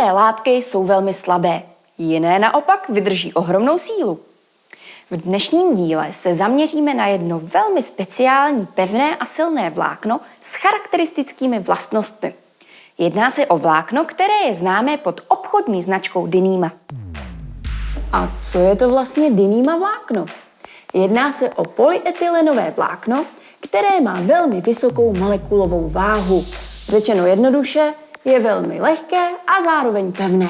látky jsou velmi slabé, jiné naopak vydrží ohromnou sílu. V dnešním díle se zaměříme na jedno velmi speciální pevné a silné vlákno s charakteristickými vlastnostmi. Jedná se o vlákno, které je známé pod obchodní značkou Dyneema. A co je to vlastně Dyneema vlákno? Jedná se o polyetylenové vlákno, které má velmi vysokou molekulovou váhu. Řečeno jednoduše, je velmi lehké a zároveň pevné.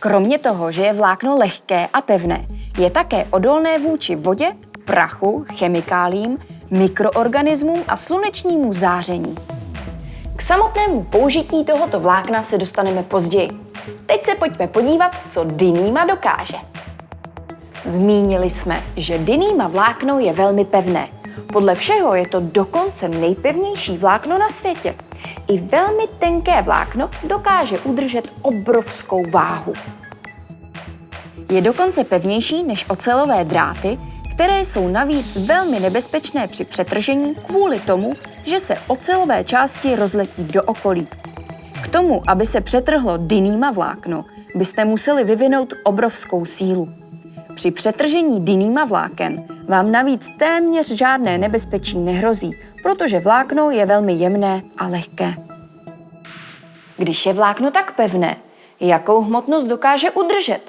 Kromě toho, že je vlákno lehké a pevné, je také odolné vůči vodě, prachu, chemikálím, mikroorganismům a slunečnímu záření. K samotnému použití tohoto vlákna se dostaneme později. Teď se pojďme podívat, co Dyneema dokáže. Zmínili jsme, že Dyneema vlákno je velmi pevné. Podle všeho je to dokonce nejpevnější vlákno na světě. I velmi tenké vlákno dokáže udržet obrovskou váhu. Je dokonce pevnější než ocelové dráty, které jsou navíc velmi nebezpečné při přetržení kvůli tomu, že se ocelové části rozletí do okolí. K tomu, aby se přetrhlo Dyneema vlákno, byste museli vyvinout obrovskou sílu. Při přetržení Dyneema vláken vám navíc téměř žádné nebezpečí nehrozí, protože vlákno je velmi jemné a lehké. Když je vlákno tak pevné, jakou hmotnost dokáže udržet?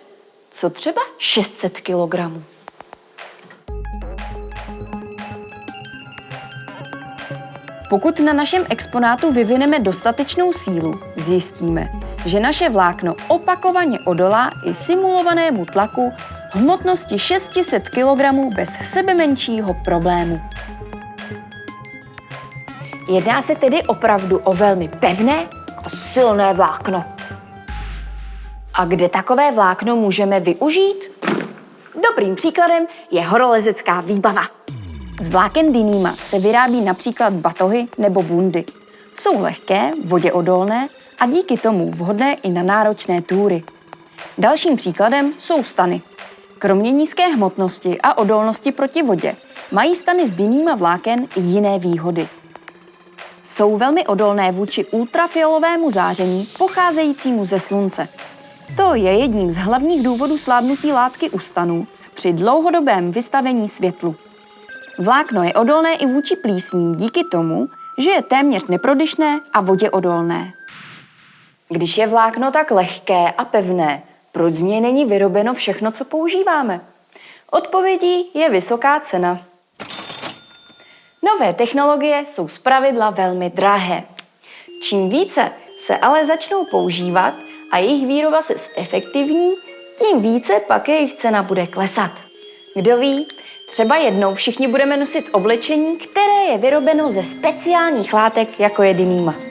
Co třeba 600 kg? Pokud na našem exponátu vyvineme dostatečnou sílu, zjistíme, že naše vlákno opakovaně odolá i simulovanému tlaku hmotnosti 600 kg bez sebe menšího problému. Jedná se tedy opravdu o velmi pevné a silné vlákno. A kde takové vlákno můžeme využít? Dobrým příkladem je horolezecká výbava. Z vláken Dyneema se vyrábí například batohy nebo bundy. Jsou lehké, voděodolné a díky tomu vhodné i na náročné túry. Dalším příkladem jsou stany. Kromě nízké hmotnosti a odolnosti proti vodě mají stany z Dyneema vláken jiné výhody. Jsou velmi odolné vůči ultrafialovému záření pocházejícímu ze slunce. To je jedním z hlavních důvodů slábnutí látky u stanů při dlouhodobém vystavení světlu. Vlákno je odolné i vůči plísním díky tomu, že je téměř neprodyšné a vodě odolné. Když je vlákno tak lehké a pevné, proč z něj není vyrobeno všechno, co používáme? Odpovědí je vysoká cena. Nové technologie jsou zpravidla velmi drahé. Čím více se ale začnou používat a jejich výroba se zefektivní, tím více pak jejich cena bude klesat. Kdo ví, třeba jednou všichni budeme nosit oblečení, které je vyrobeno ze speciálních látek, jako je Dyneema.